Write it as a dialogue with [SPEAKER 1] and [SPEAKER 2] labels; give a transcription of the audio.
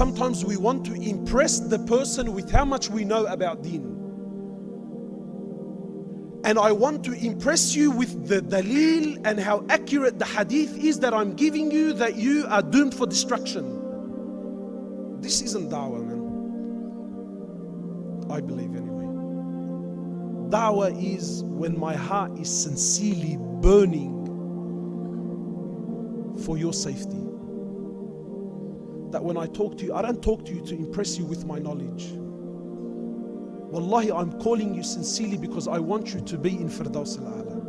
[SPEAKER 1] Sometimes we want to impress the person with how much we know about deen. And I want to impress you with the dalil and how accurate the hadith is that I'm giving you that you are doomed for destruction. This isn't da'wah, man. I believe anyway. Da'wah is when my heart is sincerely burning for your safety. That when I talk to you, I don't talk to you to impress you with my knowledge. Wallahi, I'm calling you sincerely because I want you to be in Firdaus al-A'la.